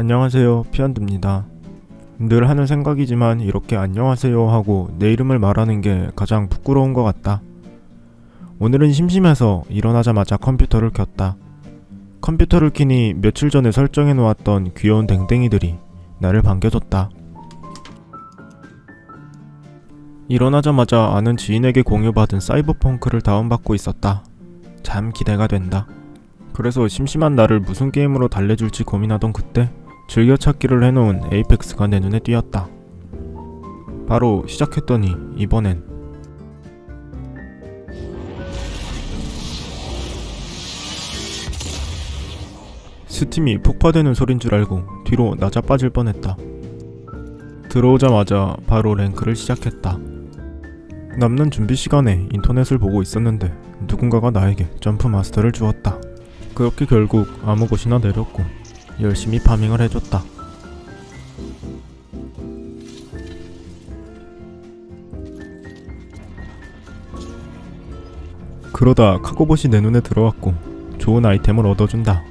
안녕하세요 피안드입니다. 늘 하는 생각이지만 이렇게 안녕하세요 하고 내 이름을 말하는 게 가장 부끄러운 것 같다. 오늘은 심심해서 일어나자마자 컴퓨터를 켰다. 컴퓨터를 키니 며칠 전에 설정해 놓았던 귀여운 댕댕이들이 나를 반겨줬다. 일어나자마자 아는 지인에게 공유받은 사이버펑크를 다운받고 있었다. 참 기대가 된다. 그래서 심심한 나를 무슨 게임으로 달래줄지 고민하던 그때 즐겨찾기를 해놓은 에이펙스가 내 눈에 띄었다. 바로 시작했더니 이번엔 스팀이 폭파되는 소린 줄 알고 뒤로 나자빠질 뻔했다. 들어오자마자 바로 랭크를 시작했다. 남는 준비 시간에 인터넷을 보고 있었는데 누군가가 나에게 점프 마스터를 주었다. 그렇게 결국 아무 곳이나 내렸고 열심히 파밍을 해줬다. 그러다 카고봇이 내 눈에 들어왔고 좋은 아이템을 얻어준다.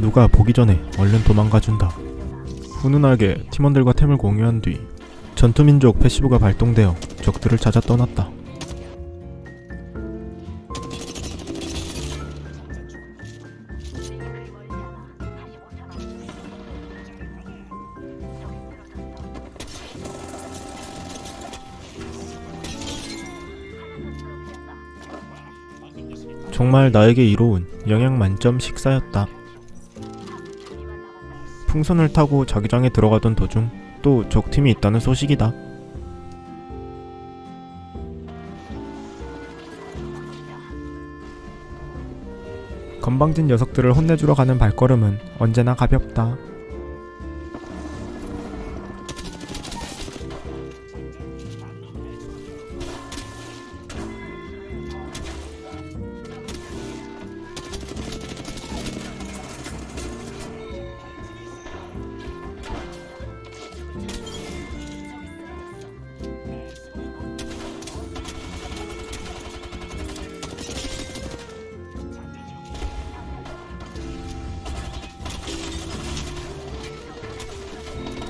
누가 보기 전에 얼른 도망가준다. 훈훈하게 팀원들과 템을 공유한 뒤 전투민족 패시브가 발동되어 적들을 찾아 떠났다. 정말 나에게 이로운 영양 만점 식사였다. 풍선을 타고 자기장에 들어가던 도중 또 적팀이 있다는 소식이다. 건방진 녀석들을 혼내주러 가는 발걸음은 언제나 가볍다.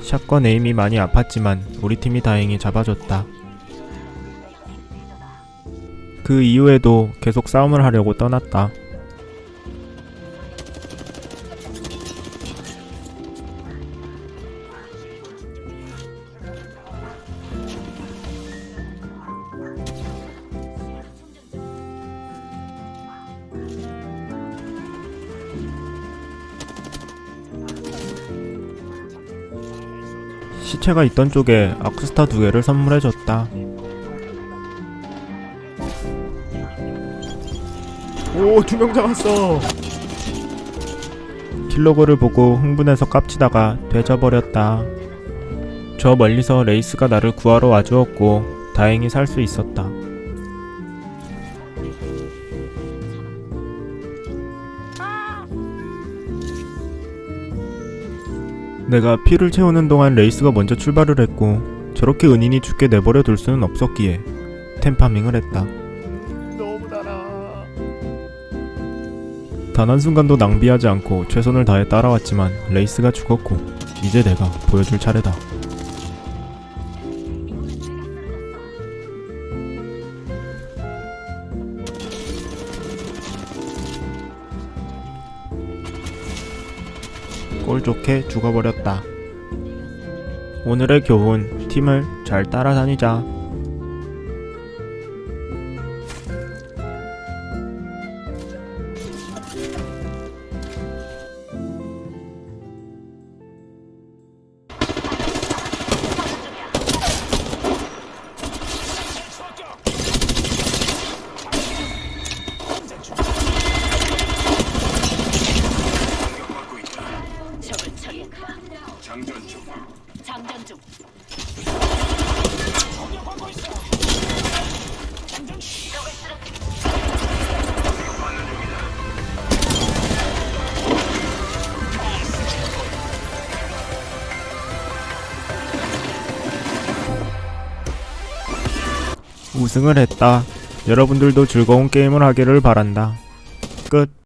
샷건 에임이 많이 아팠지만 우리 팀이 다행히 잡아줬다. 그 이후에도 계속 싸움을 하려고 떠났다. 시체가 있던 쪽에 Arc Star 두 개를 선물해줬다. 오, 두 명 잡았어! kill log를 보고 흥분해서 깝치다가 뒤져버렸다. 저 멀리서 Wraith가 나를 구하러 와주었고 다행히 살 수 있었다. 내가 피를 채우는 동안 Wraith가 먼저 출발을 했고 저렇게 은인이 죽게 내버려 둘 수는 없었기에 템farming을 했다. 너무 달아. 단 한순간도 낭비하지 않고 최선을 다해 따라왔지만 Wraith가 죽었고 이제 내가 보여줄 차례다. 꼴 좋게 죽어버렸다. 오늘의 교훈, 팀을 잘 따라다니자. 장전 중. 우승을 했다. 여러분들도 즐거운 게임을 하기를 바란다. 끝.